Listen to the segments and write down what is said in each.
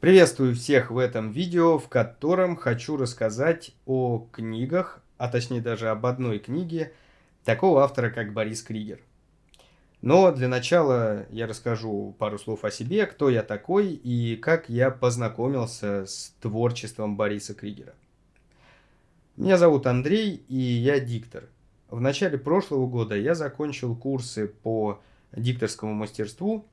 Приветствую всех в этом видео, в котором хочу рассказать о книгах, а точнее даже об одной книге, такого автора, как Борис Кригер. Но для начала я расскажу пару слов о себе, кто я такой и как я познакомился с творчеством Бориса Кригера. Меня зовут Андрей, и я диктор. В начале прошлого года я закончил курсы по дикторскому мастерству,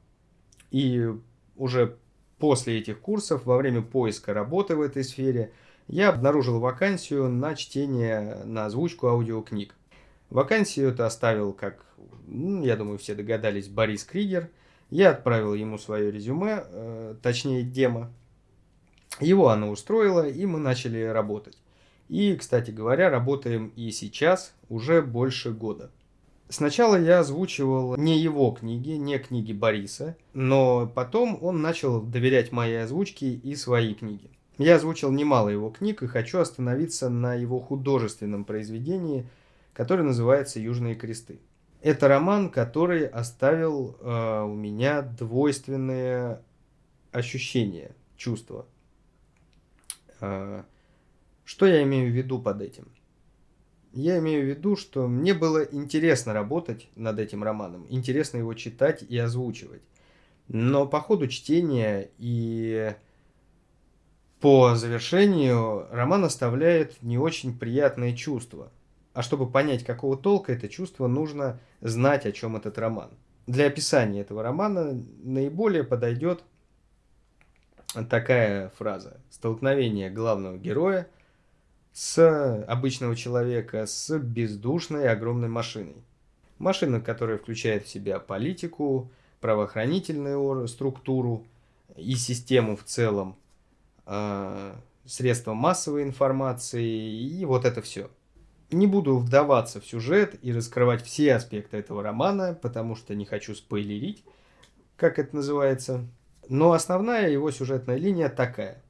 и уже После этих курсов, во время поиска работы в этой сфере, я обнаружил вакансию на чтение, на озвучку аудиокниг. Вакансию это оставил, как, ну, я думаю, все догадались, Борис Кригер. Я отправил ему свое резюме, э, точнее демо. Его оно устроило, и мы начали работать. И, кстати говоря, работаем и сейчас уже больше года. Сначала я озвучивал не его книги, не книги Бориса, но потом он начал доверять моей озвучке и свои книги. Я озвучил немало его книг и хочу остановиться на его художественном произведении, которое называется «Южные кресты». Это роман, который оставил э, у меня двойственные ощущения, чувства. Э, что я имею в виду под этим? Я имею в виду, что мне было интересно работать над этим романом, интересно его читать и озвучивать. Но по ходу чтения и по завершению роман оставляет не очень приятные чувства. А чтобы понять, какого толка это чувство, нужно знать, о чем этот роман. Для описания этого романа наиболее подойдет такая фраза. Столкновение главного героя – с обычного человека с бездушной огромной машиной. Машина, которая включает в себя политику, правоохранительную структуру и систему в целом, э, средства массовой информации и вот это все. Не буду вдаваться в сюжет и раскрывать все аспекты этого романа, потому что не хочу спойлерить, как это называется. Но основная его сюжетная линия такая.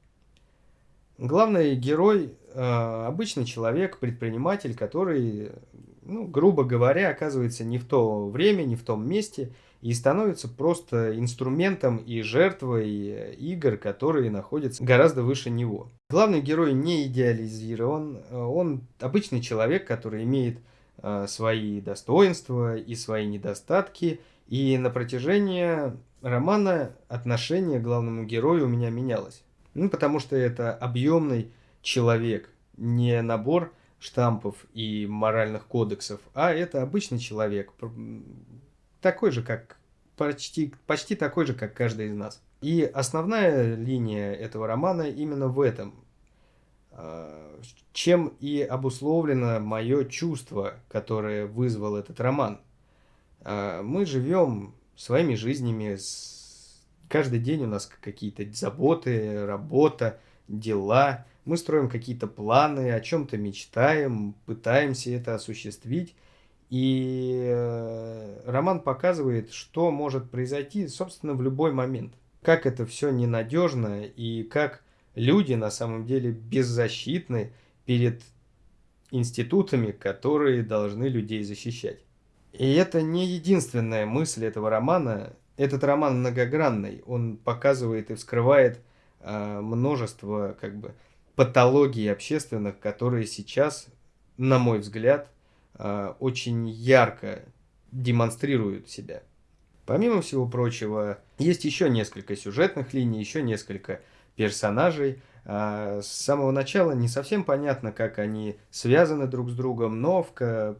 Главный герой э, обычный человек, предприниматель, который, ну, грубо говоря, оказывается не в то время, не в том месте и становится просто инструментом и жертвой игр, которые находятся гораздо выше него. Главный герой не идеализирован, он обычный человек, который имеет э, свои достоинства и свои недостатки, и на протяжении романа отношение к главному герою у меня менялось. Ну, потому что это объемный человек, не набор штампов и моральных кодексов, а это обычный человек, такой же, как почти, почти такой же, как каждый из нас. И основная линия этого романа именно в этом, а, чем и обусловлено мое чувство, которое вызвал этот роман. А, мы живем своими жизнями, Каждый день у нас какие-то заботы, работа, дела. Мы строим какие-то планы, о чем-то мечтаем, пытаемся это осуществить. И э, роман показывает, что может произойти, собственно, в любой момент. Как это все ненадежно и как люди на самом деле беззащитны перед институтами, которые должны людей защищать. И это не единственная мысль этого романа. Этот роман многогранный, он показывает и вскрывает э, множество как бы патологий общественных, которые сейчас, на мой взгляд, э, очень ярко демонстрируют себя. Помимо всего прочего, есть еще несколько сюжетных линий, еще несколько персонажей. А, с самого начала не совсем понятно, как они связаны друг с другом, но в,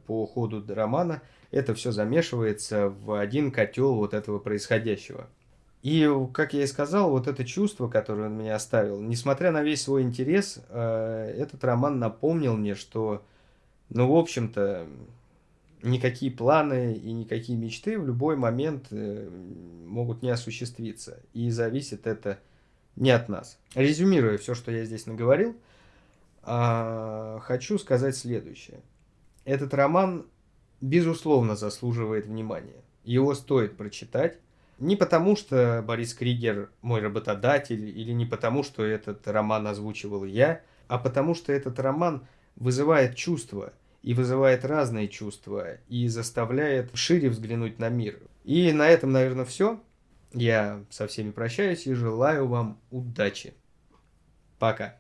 по ходу романа это все замешивается в один котел вот этого происходящего. И, как я и сказал, вот это чувство, которое он меня оставил, несмотря на весь свой интерес, э, этот роман напомнил мне, что, ну, в общем-то, никакие планы и никакие мечты в любой момент э, могут не осуществиться. И зависит это не от нас. Резюмируя все, что я здесь наговорил, а, хочу сказать следующее. Этот роман, безусловно, заслуживает внимания. Его стоит прочитать. Не потому, что Борис Кригер мой работодатель, или не потому, что этот роман озвучивал я, а потому, что этот роман вызывает чувства, и вызывает разные чувства, и заставляет шире взглянуть на мир. И на этом, наверное, все. Я со всеми прощаюсь и желаю вам удачи. Пока.